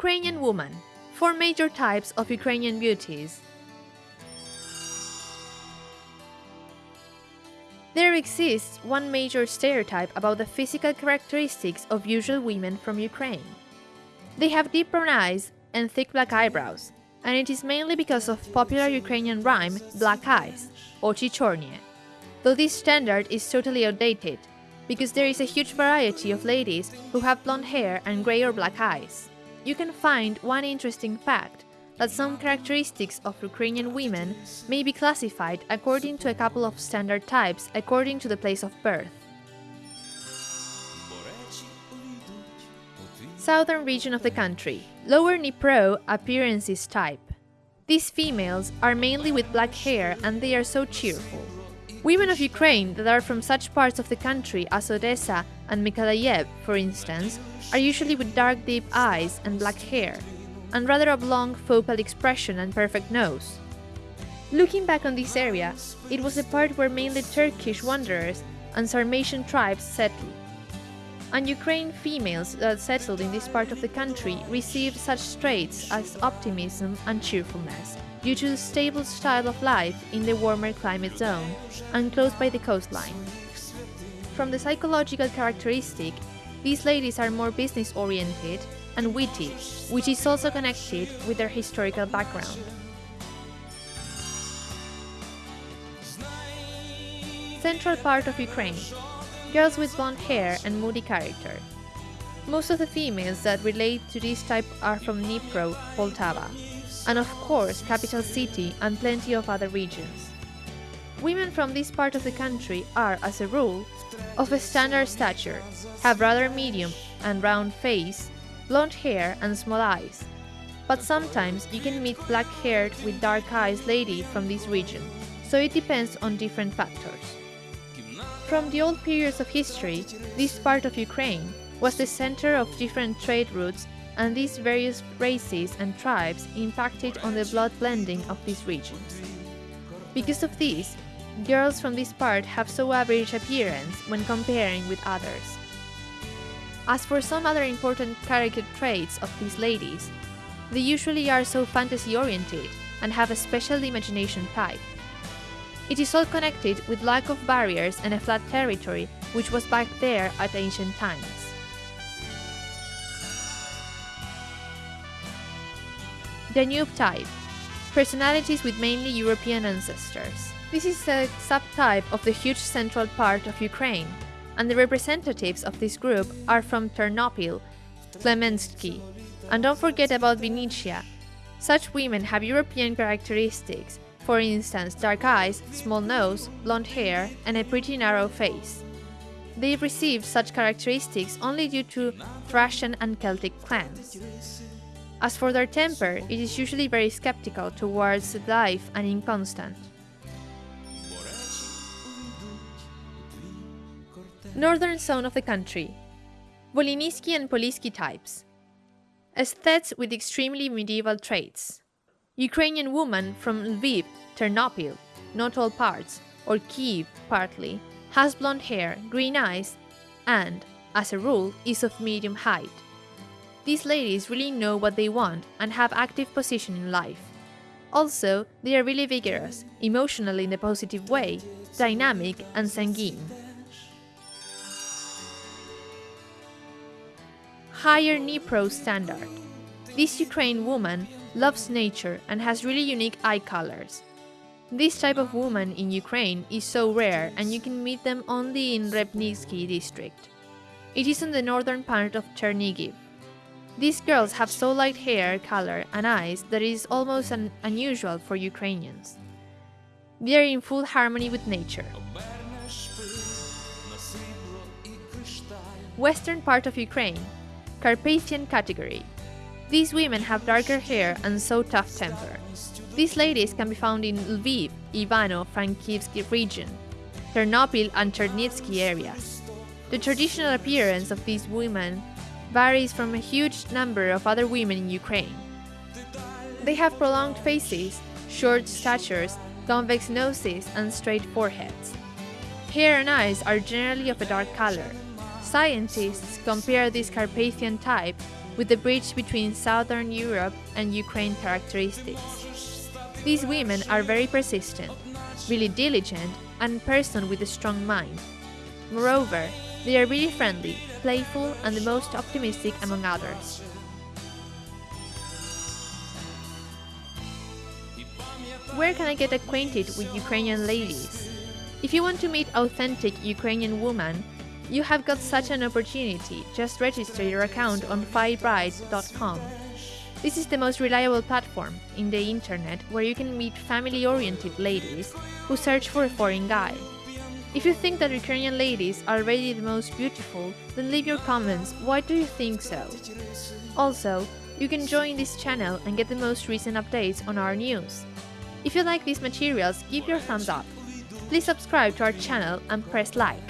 Ukrainian woman. Four major types of Ukrainian beauties. There exists one major stereotype about the physical characteristics of usual women from Ukraine. They have deep brown eyes and thick black eyebrows, and it is mainly because of popular Ukrainian rhyme Black Eyes, Ochi Chornie. Though this standard is totally outdated, because there is a huge variety of ladies who have blonde hair and grey or black eyes. You can find one interesting fact that some characteristics of Ukrainian women may be classified according to a couple of standard types according to the place of birth. Southern region of the country, Lower Dnipro appearances type. These females are mainly with black hair and they are so cheerful. Women of Ukraine that are from such parts of the country as Odessa and Mykolaiv, for instance, are usually with dark deep eyes and black hair, and rather oblong focal expression and perfect nose. Looking back on this area, it was a part where mainly Turkish wanderers and Sarmatian tribes settled. And Ukraine females that settled in this part of the country received such traits as optimism and cheerfulness, due to the stable style of life in the warmer climate zone and close by the coastline. From the psychological characteristic, these ladies are more business-oriented and witty, which is also connected with their historical background. Central part of Ukraine. Girls with blonde hair and moody character. Most of the females that relate to this type are from Dnipro, Poltava, and of course capital city and plenty of other regions. Women from this part of the country are, as a rule, of a standard stature, have rather medium and round face, blonde hair and small eyes. But sometimes you can meet black-haired with dark eyes lady from this region, so it depends on different factors. From the old periods of history, this part of Ukraine was the center of different trade routes and these various races and tribes impacted on the blood blending of these regions. Because of this, girls from this part have so average appearance when comparing with others. As for some other important character traits of these ladies, they usually are so fantasy-oriented and have a special imagination type. It is all connected with lack of barriers and a flat territory which was back there at ancient times. Danube type Personalities with mainly European ancestors. This is a subtype of the huge central part of Ukraine, and the representatives of this group are from Ternopil, Khmelnytskyi, and don't forget about Vinnytsia. Such women have European characteristics, for instance dark eyes, small nose, blonde hair, and a pretty narrow face. They received such characteristics only due to Thracian and Celtic clans. As for their temper, it is usually very skeptical towards life and inconstant. Northern zone of the country. Volhynisky and Polysky types. Aesthetes with extremely medieval traits. Ukrainian woman from Lviv, Ternopil, not all parts, or Kiev partly, has blonde hair, green eyes, and, as a rule, is of medium height. These ladies really know what they want and have active position in life. Also, they are really vigorous, emotional in a positive way, dynamic and sanguine. Higher Dnipro standard. This Ukraine woman loves nature and has really unique eye colors. This type of woman in Ukraine is so rare and you can meet them only in Repnitsky district. It is in the northern part of Chernigiv. These girls have so light hair color and eyes that it is almost un unusual for Ukrainians. They are in full harmony with nature. Western part of Ukraine, Carpathian category. These women have darker hair and so tough temper. These ladies can be found in Lviv, Ivano-Frankivsk region, Ternopil and Chernivtsi areas. The traditional appearance of these women varies from a huge number of other women in Ukraine. They have prolonged faces, short statures, convex noses and straight foreheads. Hair and eyes are generally of a dark color. Scientists compare this Carpathian type with the bridge between Southern Europe and Ukraine characteristics. These women are very persistent, really diligent, and person with a strong mind. Moreover, they are really friendly, playful, and the most optimistic among others. Where can I get acquainted with Ukrainian ladies? If you want to meet authentic Ukrainian women, you have got such an opportunity. Just register your account on fibrides.com. This is the most reliable platform in the internet where you can meet family oriented ladies who search for a foreign guy. If you think that Ukrainian ladies are already the most beautiful, then leave your comments why do you think so? Also, you can join this channel and get the most recent updates on our news. If you like these materials, give your thumbs up. Please subscribe to our channel and press like.